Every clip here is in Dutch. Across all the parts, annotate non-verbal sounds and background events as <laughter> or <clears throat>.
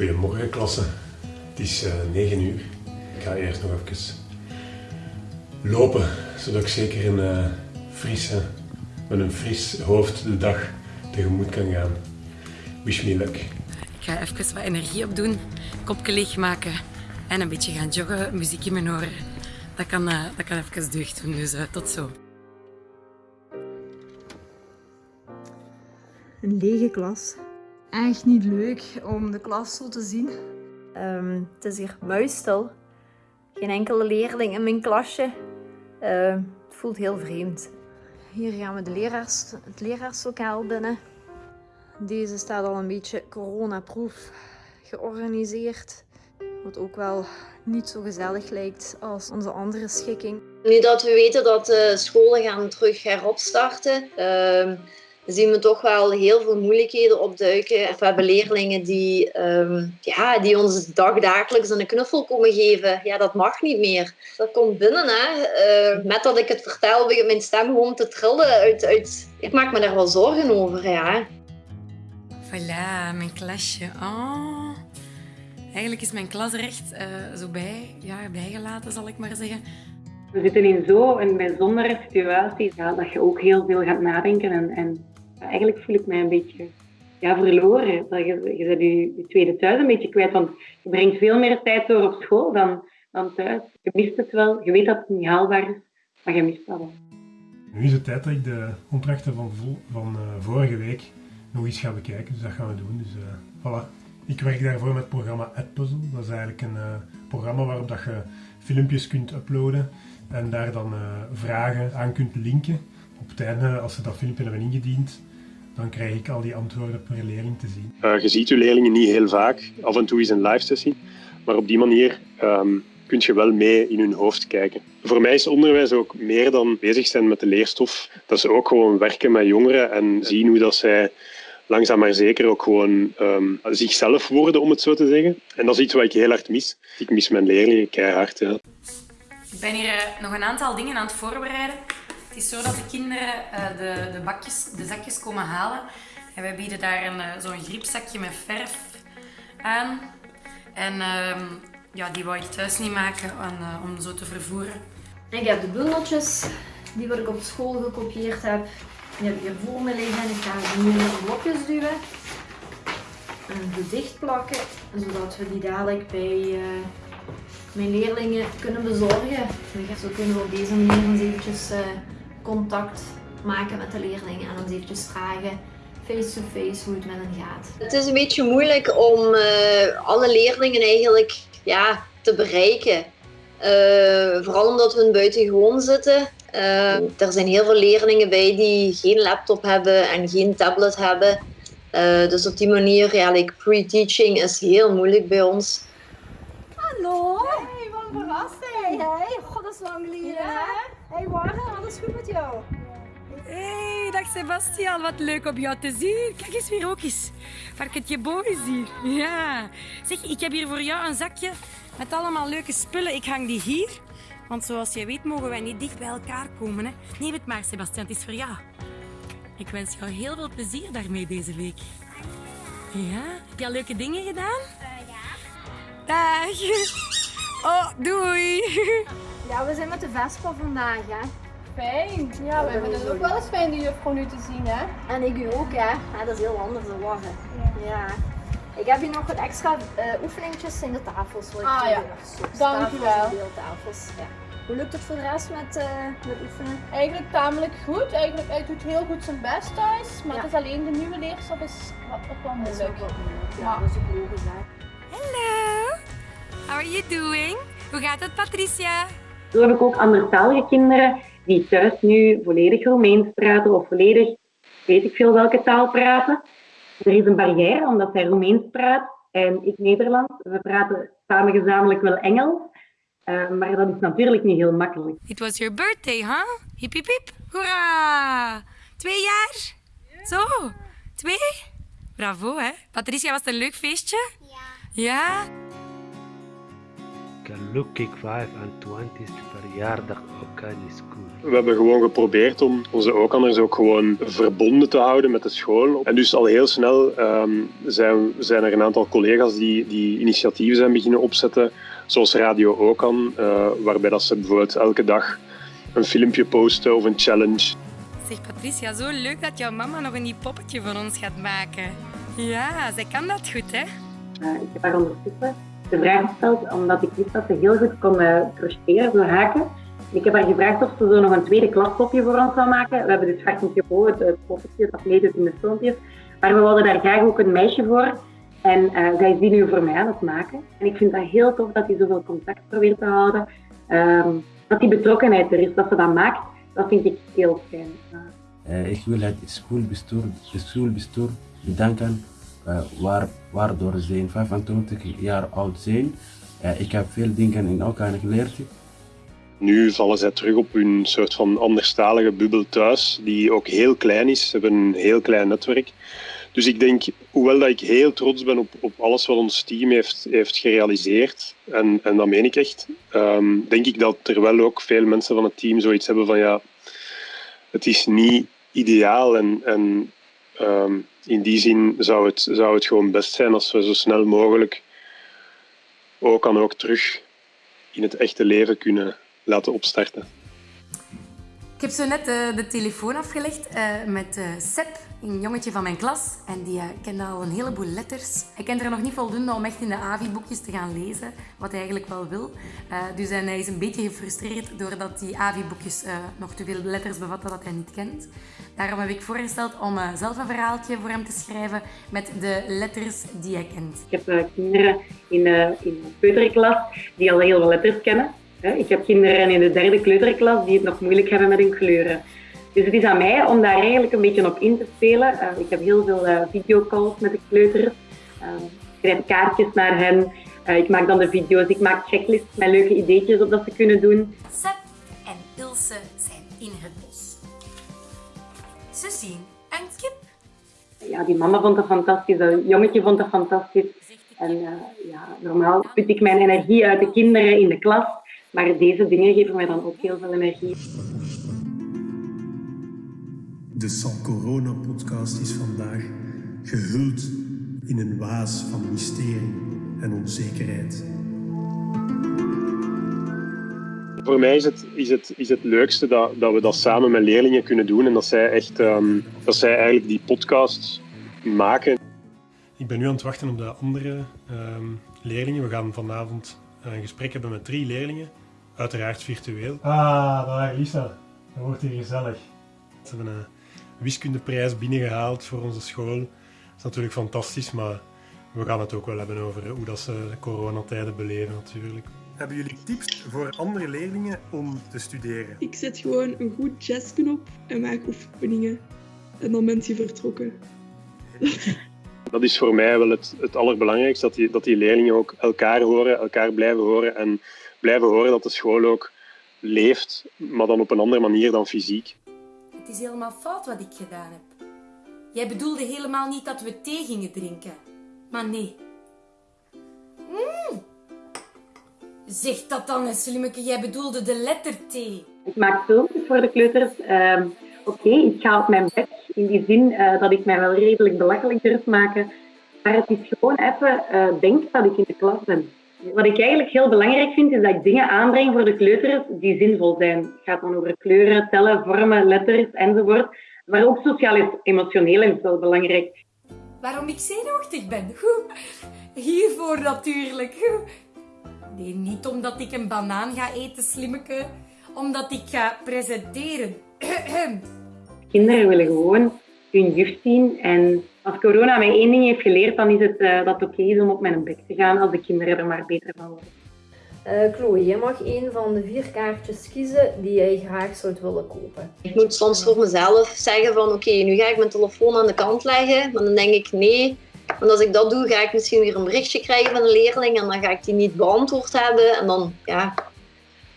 Goedemorgen klasse. Het is uh, 9 uur. Ik ga eerst nog even lopen, zodat ik zeker een uh, frisse, met een fris hoofd de dag tegemoet kan gaan. Wish me luck. Ik ga even wat energie opdoen, kopje leegmaken en een beetje gaan joggen, muziek in mijn oren. Dat kan, uh, dat kan even deugd doen, dus uh, tot zo. Een lege klas. Echt niet leuk om de klas zo te zien. Um, het is hier muisstil. Geen enkele leerling in mijn klasje. Uh, het voelt heel vreemd. Hier gaan we de leraars, het leraarslokaal binnen. Deze staat al een beetje coronaproof georganiseerd. Wat ook wel niet zo gezellig lijkt als onze andere schikking. Nu dat we weten dat de scholen gaan terug heropstarten, uh, zien we toch wel heel veel moeilijkheden opduiken. We hebben leerlingen die, um, ja, die ons dagdagelijks een knuffel komen geven. Ja, dat mag niet meer. Dat komt binnen. Hè. Uh, met dat ik het vertel, begint mijn stem gewoon te trillen. Uit, uit... Ik maak me daar wel zorgen over, ja. Voilà, mijn klasje. Oh. Eigenlijk is mijn klas er echt uh, zo bij, ja, bijgelaten, zal ik maar zeggen. We zitten in zo'n bijzondere situatie ja, dat je ook heel veel gaat nadenken. En, en eigenlijk voel ik mij een beetje ja, verloren. Je, je bent je, tweede thuis een beetje kwijt, want je brengt veel meer tijd door op school dan, dan thuis. Je mist het wel, je weet dat het niet haalbaar is, maar je mist dat wel. Nu is het tijd dat ik de opdrachten van, van uh, vorige week nog eens ga bekijken, dus dat gaan we doen. Dus uh, voilà. Ik werk daarvoor met het programma AdPuzzle. Dat is eigenlijk een uh, programma waarop dat je filmpjes kunt uploaden en daar dan vragen aan kunt linken. Op het einde, als ze dat filmpje hebben ingediend, dan krijg ik al die antwoorden per leerling te zien. Uh, je ziet je leerlingen niet heel vaak, af en toe is een live sessie, maar op die manier um, kun je wel mee in hun hoofd kijken. Voor mij is onderwijs ook meer dan bezig zijn met de leerstof. Dat ze ook gewoon werken met jongeren en zien hoe dat zij langzaam maar zeker ook gewoon um, zichzelf worden, om het zo te zeggen. En dat is iets wat ik heel hard mis. Ik mis mijn leerlingen keihard. Ja. Ik ben hier uh, nog een aantal dingen aan het voorbereiden. Is zo dat de kinderen uh, de, de, bakjes, de zakjes komen halen. En wij bieden daar uh, zo'n griepzakje met verf aan. En uh, ja, die wou ik thuis niet maken aan, uh, om zo te vervoeren. Ik heb de bundeltjes die wat ik op school gekopieerd heb. Die heb ik hier voor me liggen. Ik ga ze nu in blokjes duwen. En dicht plakken, zodat we die dadelijk bij mijn leerlingen kunnen bezorgen. Zo kunnen we op deze manier eens eventjes contact maken met de leerlingen en ons eventjes vragen face-to-face hoe het met hen gaat. Het is een beetje moeilijk om uh, alle leerlingen eigenlijk ja, te bereiken. Uh, vooral omdat we buitengewoon zitten. Uh, er zijn heel veel leerlingen bij die geen laptop hebben en geen tablet hebben. dus op die manier, ja, like pre-teaching is heel moeilijk bij ons. Hallo! Hey, wat een verrassing! Hey, god, dat is lang geleden, ja. Hey Warren, alles goed met jou? Hey, dag Sebastian, wat leuk om jou te zien. Kijk eens weer ook eens. Varkentje Bo is hier. Ja. Zeg, ik heb hier voor jou een zakje met allemaal leuke spullen. Ik hang die hier. Want zoals je weet mogen wij niet dicht bij elkaar komen. Hè? Neem het maar, Sebastian, het is voor jou. Ik wens jou heel veel plezier daarmee deze week. Ja? Heb je al leuke dingen gedaan? Uh, ja. Dag. Oh, doei. Ja, we zijn met de Vespa vandaag, hè. Fijn. Ja, we vinden het ook wel eens fijn die juffrouw nu te zien, hè. En ik u ook, hè. Ja, dat is heel anders dan warren. Ja. ja. Ik heb hier nog wat extra uh, oefeningetjes in de tafels. Ah ja, dankjewel. Deeltafels. Ja. Hoe lukt het voor de rest met, uh, met oefenen? Eigenlijk tamelijk goed. Eigenlijk, hij doet heel goed zijn best thuis. Maar ja. het is alleen de nieuwe leerstof is wat, wat wel moeilijk. Dat is ook moeilijk. Ja, maar. dat is ook logisch, hè. Are you doing? Hoe gaat het, Patricia? Zo heb ik ook andertalige kinderen die thuis nu volledig Roemeens praten of volledig weet ik veel welke taal praten. Er is een barrière omdat zij Roemeens praat en ik Nederlands. We praten samen gezamenlijk wel Engels, uh, maar dat is natuurlijk niet heel makkelijk. It was your birthday, huh? Hip hip hip. Hoera! Twee jaar? Zo, twee? Bravo, hè? Patricia, was het een leuk feestje? Ja. Ja? Gelukkig 25 verjaardag ook aan de school. We hebben gewoon geprobeerd om onze ook-anders ook gewoon verbonden te houden met de school. En dus al heel snel ehm, zijn, zijn er een aantal collega's die, die initiatieven zijn beginnen opzetten, zoals Radio Okan, uh, waarbij dat ze bijvoorbeeld elke dag een filmpje posten of een challenge. Zeg Patricia, zo leuk dat jouw mama nog een nieuw poppetje van ons gaat maken. Ja, zij kan dat goed, hè? Uh, ik heb haar ondertussen de vraag gesteld omdat ik wist dat ze heel goed kon crocheteren, zo haken. Ik heb haar gevraagd of ze zo nog een tweede klaspopje voor ons zou maken. We hebben dus vaak niet gehoord, het poppetje dat meedoet in de filmpjes. Maar we wilden daar graag ook een meisje voor. En uh, zij is die nu voor mij aan het maken. En ik vind dat heel tof dat hij zoveel contact probeert te houden. Um, dat die betrokkenheid er is, dat ze dat maakt. Dat vind ik heel fijn. Uh, ik wil het schoolbestuur, schoolbestuur bedanken waar, waardoor ze 25 jaar oud zijn. Uh, ik heb veel dingen in elkaar geleerd. Nu vallen zij terug op hun soort van anderstalige bubbel thuis, die ook heel klein is. Ze hebben een heel klein netwerk. Dus ik denk, hoewel dat ik heel trots ben op, op alles wat ons team heeft, heeft gerealiseerd, en, en dat meen ik echt, um, denk ik dat er wel ook veel mensen van het team zoiets hebben van ja, het is niet ideaal en, en um, in die zin zou het, zou het gewoon best zijn als we zo snel mogelijk ook kan ook terug in het echte leven kunnen laten opstarten. Ik heb zo net uh, de telefoon afgelegd uh, met uh, Seb, een jongetje van mijn klas. En die kende al een heleboel letters. Hij kent er nog niet voldoende om echt in de AVI-boekjes te gaan lezen, wat hij eigenlijk wel wil. dus hij is een beetje gefrustreerd doordat die AVI-boekjes nog te veel letters bevatten dat hij niet kent. Daarom heb ik voorgesteld om zelf een verhaaltje voor hem te schrijven met de letters die hij kent. Ik heb kinderen in, in de peuterklas die al heel veel letters kennen. Ik heb kinderen in de derde kleuterklas die het nog moeilijk hebben met hun kleuren. Dus het is aan mij om daar eigenlijk een beetje op in te spelen. Uh, ik heb heel veel uh, videocalls met de kleuters. Uh, ik schrijf kaartjes naar hen. ik maak dan de video's. Ik maak checklists met leuke ideetjes op dat ze kunnen doen. Seb en Ilse zijn in het bos. Ze zien een kip. Ja, die mama vond het fantastisch. Dat jongetje vond het fantastisch. En ja, normaal put ik mijn energie uit de kinderen in de klas. Maar deze dingen geven mij dan ook heel veel energie. De San Corona podcast is vandaag gehuld in een waas van mysterie en onzekerheid. Voor mij is het, is het, is het leukste dat, dat we dat samen met leerlingen kunnen doen en dat zij, echt, um, dat zij eigenlijk die podcast maken. Ik ben nu aan het wachten op de andere um, leerlingen. We gaan vanavond een gesprek hebben met drie leerlingen. Uiteraard virtueel. Ah, daar Lisa. Dat wordt hier gezellig. Ze hebben een wiskundeprijs binnengehaald voor onze school. Dat is natuurlijk fantastisch, maar we gaan het ook wel hebben over hoe dat ze de coronatijden beleven natuurlijk. Hebben jullie tips voor andere leerlingen om te studeren? Ik zet gewoon een goed jazzknop en maak oefeningen. En dan bent je vertrokken. <laughs> Dat is voor mij wel het, het allerbelangrijkste, dat die, dat die leerlingen ook elkaar horen, elkaar blijven horen en blijven horen dat de school ook leeft, maar dan op een andere manier dan fysiek. Het is helemaal fout wat ik gedaan heb. Jij bedoelde helemaal niet dat we thee gingen drinken. Maar nee. Mm. Zeg dat dan eens, slimmeke. Jij bedoelde de letter T. Ik maak filmpjes voor de kleuters. Uh, Oké, okay, ik ga op mijn bek. In die zin uh, dat ik mij wel redelijk belachelijk durf maken. Maar het is gewoon even uh, denk dat ik in de klas ben. Wat ik eigenlijk heel belangrijk vind, is dat ik dingen aanbreng voor de kleuters die zinvol zijn. Het gaat dan over kleuren, tellen, vormen, letters enzovoort. Maar ook sociaal-emotioneel is wel belangrijk. Waarom ik zenuwachtig ben? Goed. Hiervoor natuurlijk. Nee, niet omdat ik een banaan ga eten, slimmeke. Omdat ik ga presenteren. <clears throat> Kinderen willen gewoon hun juf zien en als corona mij één ding heeft geleerd, dan is het uh, dat het oké is om op mijn bek te gaan als de kinderen er maar beter van worden. Uh, Chloe, je mag een van de vier kaartjes kiezen die jij graag zou willen kopen. Ik moet soms voor mezelf zeggen van oké, nu ga ik mijn telefoon aan de kant leggen. Maar dan denk ik nee, want als ik dat doe, ga ik misschien weer een berichtje krijgen van een leerling en dan ga ik die niet beantwoord hebben. En dan, ja.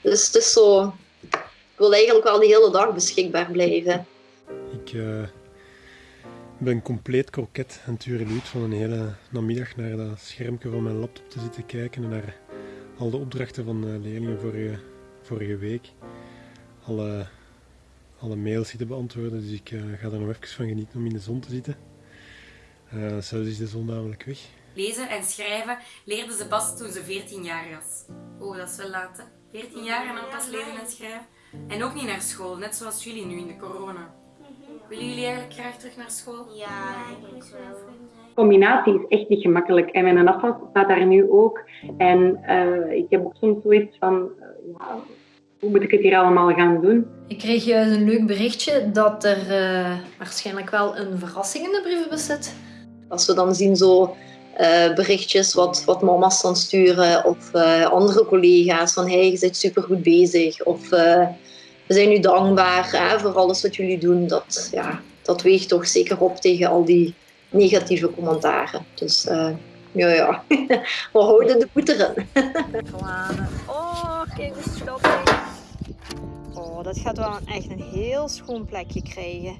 Dus het is zo, ik wil eigenlijk wel de hele dag beschikbaar blijven. Ik... Uh ik ben compleet kroket en tureluut van een hele namiddag naar dat schermpje van mijn laptop te zitten kijken en naar al de opdrachten van de leerlingen vorige, vorige week. Alle, alle mails zitten beantwoorden, dus ik uh, ga er nog even van genieten om in de zon te zitten. Uh, zelfs is de zon namelijk weg. Lezen en schrijven leerde ze pas toen ze 14 jaar was. Oh, dat is wel laat, hè? 14 jaar en dan pas lezen en schrijven. En ook niet naar school, net zoals jullie nu in de corona. Willen jullie eigenlijk graag terug naar school? Ja, ik wel. combinatie is echt niet gemakkelijk. En mijn afwas staat daar nu ook. En uh, ik heb ook soms zoiets van, uh, ja, hoe moet ik het hier allemaal gaan doen? Ik kreeg juist een leuk berichtje dat er uh, waarschijnlijk wel een verrassing in de brievenbus zit. Als we dan zien zo berichtjes wat, wat mama's dan sturen of andere collega's van hey, je bent supergoed bezig of we zijn u dankbaar hè, voor alles wat jullie doen. Dat, ja, dat weegt toch zeker op tegen al die negatieve commentaren. Dus uh, ja, ja, <laughs> we houden de voet erin. <laughs> oh, kijk hoe schattig. Oh, dat gaat wel echt een heel schoon plekje krijgen.